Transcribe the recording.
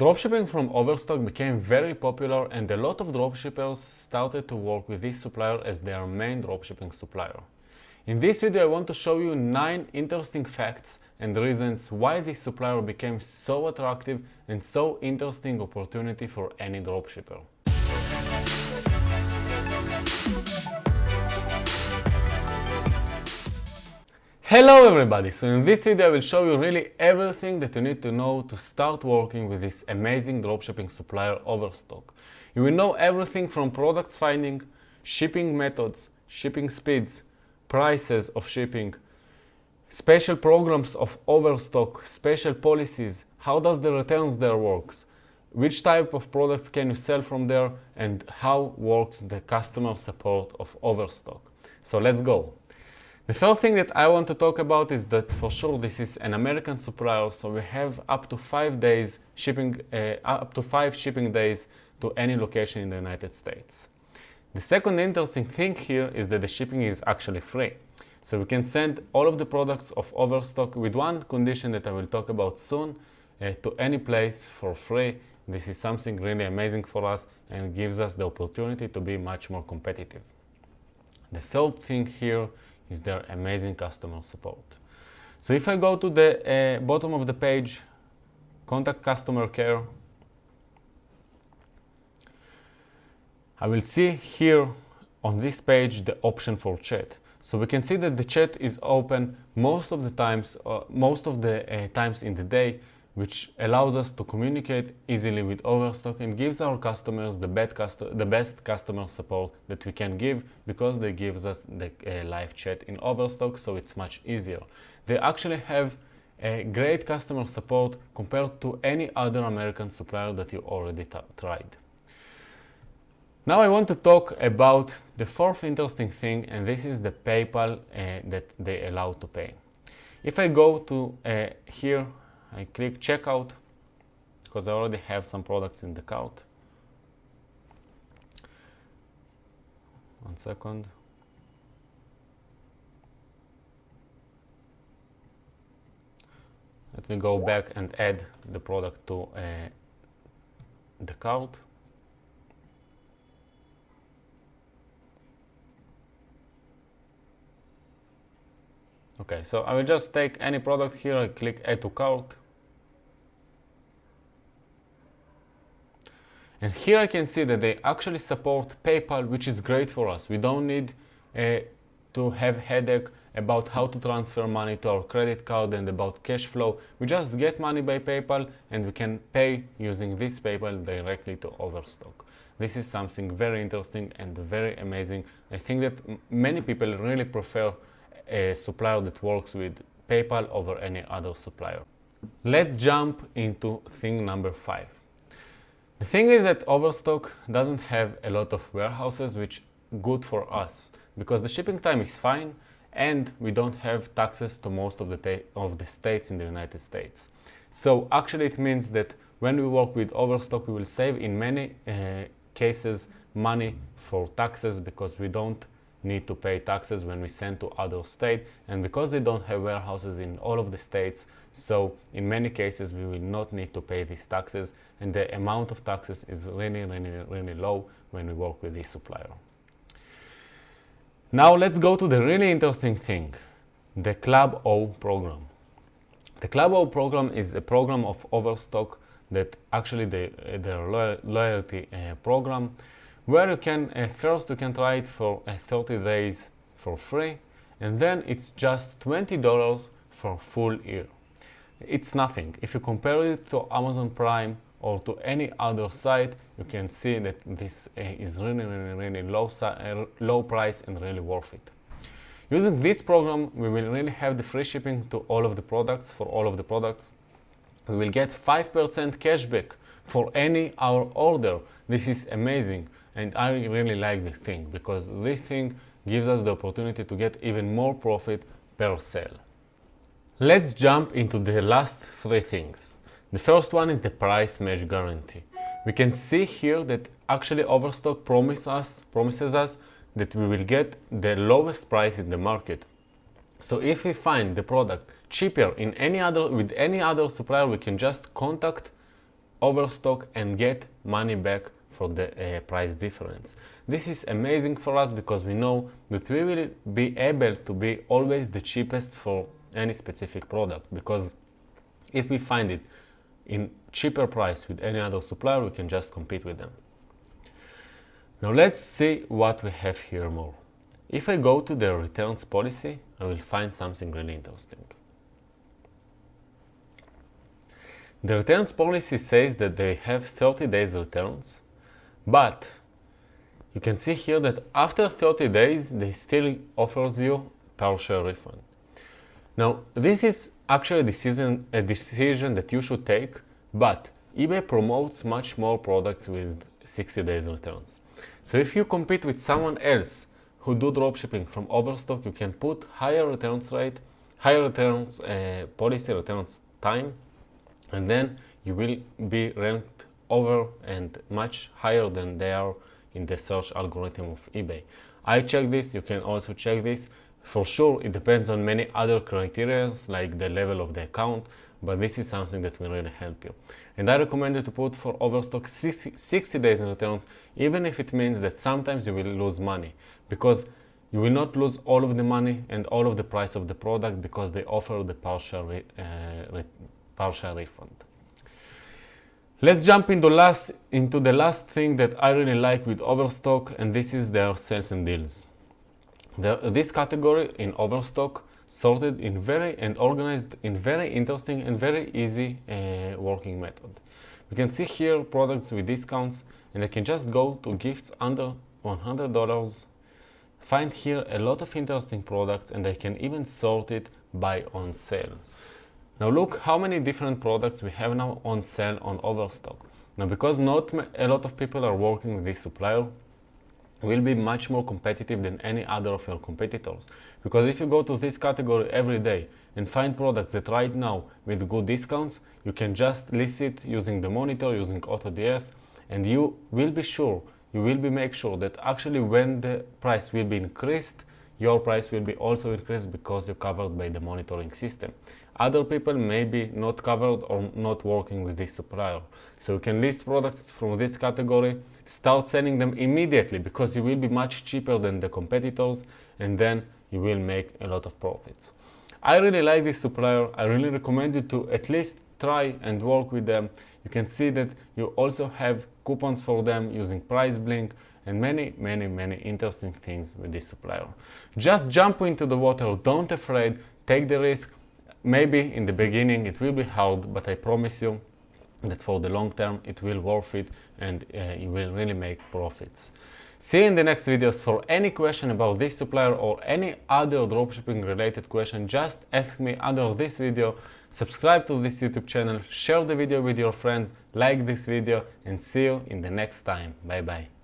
Dropshipping from Overstock became very popular and a lot of dropshippers started to work with this supplier as their main dropshipping supplier. In this video I want to show you 9 interesting facts and reasons why this supplier became so attractive and so interesting opportunity for any dropshipper. Hello everybody! So in this video I will show you really everything that you need to know to start working with this amazing dropshipping supplier Overstock. You will know everything from products finding, shipping methods, shipping speeds, prices of shipping, special programs of Overstock, special policies, how does the returns there works, which type of products can you sell from there and how works the customer support of Overstock. So let's go. The third thing that I want to talk about is that for sure this is an American supplier, so we have up to five days shipping, uh, up to five shipping days to any location in the United States. The second interesting thing here is that the shipping is actually free. So we can send all of the products of Overstock with one condition that I will talk about soon uh, to any place for free. This is something really amazing for us and gives us the opportunity to be much more competitive. The third thing here is their amazing customer support. So if I go to the uh, bottom of the page, contact customer care, I will see here on this page the option for chat. So we can see that the chat is open most of the times, uh, most of the uh, times in the day which allows us to communicate easily with Overstock and gives our customers the, the best customer support that we can give because they give us the uh, live chat in Overstock so it's much easier. They actually have a great customer support compared to any other American supplier that you already tried. Now I want to talk about the fourth interesting thing and this is the PayPal uh, that they allow to pay. If I go to uh, here I click checkout because I already have some products in the cart. One second. Let me go back and add the product to uh, the cart. Okay, so I will just take any product here, I click add to cart. And here I can see that they actually support PayPal, which is great for us. We don't need uh, to have headache about how to transfer money to our credit card and about cash flow. We just get money by PayPal and we can pay using this PayPal directly to Overstock. This is something very interesting and very amazing. I think that many people really prefer a supplier that works with PayPal over any other supplier. Let's jump into thing number five. The thing is that Overstock doesn't have a lot of warehouses, which is good for us because the shipping time is fine and we don't have taxes to most of the, of the states in the United States. So actually it means that when we work with Overstock, we will save in many uh, cases money for taxes because we don't need to pay taxes when we send to other state. And because they don't have warehouses in all of the states so in many cases we will not need to pay these taxes. And the amount of taxes is really really really low when we work with this supplier. Now let's go to the really interesting thing the club o program. The club o program is a program of overstock that actually the, their loyalty uh, program where you can uh, first you can try it for uh, 30 days for free and then it's just $20 for full year. It's nothing. If you compare it to Amazon Prime or to any other site, you can see that this uh, is really, really, really low, uh, low price and really worth it. Using this program, we will really have the free shipping to all of the products, for all of the products. We will get 5% cashback for any our order. This is amazing and I really like this thing because this thing gives us the opportunity to get even more profit per sale. Let's jump into the last three things. The first one is the price match guarantee. We can see here that actually Overstock promise us, promises us that we will get the lowest price in the market. So if we find the product cheaper in any other with any other supplier, we can just contact overstock and get money back for the uh, price difference. This is amazing for us because we know that we will be able to be always the cheapest for any specific product because if we find it in cheaper price with any other supplier, we can just compete with them. Now let's see what we have here more. If I go to the returns policy, I will find something really interesting. The returns policy says that they have 30 days returns, but you can see here that after 30 days, they still offers you partial refund. Now, this is actually a decision, a decision that you should take, but eBay promotes much more products with 60 days returns. So if you compete with someone else who do dropshipping from overstock, you can put higher returns rate, higher returns uh, policy, returns time, and then you will be ranked over and much higher than they are in the search algorithm of eBay. I check this, you can also check this. For sure, it depends on many other criteria like the level of the account, but this is something that will really help you. And I recommend you to put for overstock 60 days in returns, even if it means that sometimes you will lose money, because you will not lose all of the money and all of the price of the product because they offer the partial, re, uh, re, partial refund. Let's jump into, last, into the last thing that I really like with Overstock, and this is their sales and deals. The, this category in Overstock sorted in very and organized in very interesting and very easy uh, working method. We can see here products with discounts, and I can just go to gifts under $100, find here a lot of interesting products, and I can even sort it by on sale. Now look how many different products we have now on sale on Overstock. Now because not a lot of people are working with this supplier, will be much more competitive than any other of your competitors. Because if you go to this category every day and find products that right now with good discounts, you can just list it using the monitor, using AutoDS, and you will be sure, you will be make sure that actually when the price will be increased, your price will be also increased because you're covered by the monitoring system. Other people may be not covered or not working with this supplier. So you can list products from this category, start selling them immediately because you will be much cheaper than the competitors and then you will make a lot of profits. I really like this supplier. I really recommend you to at least try and work with them. You can see that you also have coupons for them using PriceBlink and many, many, many interesting things with this supplier. Just jump into the water, don't afraid, take the risk, Maybe in the beginning it will be hard, but I promise you that for the long term it will worth it and uh, you will really make profits. See you in the next videos. For any question about this supplier or any other dropshipping related question, just ask me under this video. Subscribe to this YouTube channel, share the video with your friends, like this video and see you in the next time. Bye bye.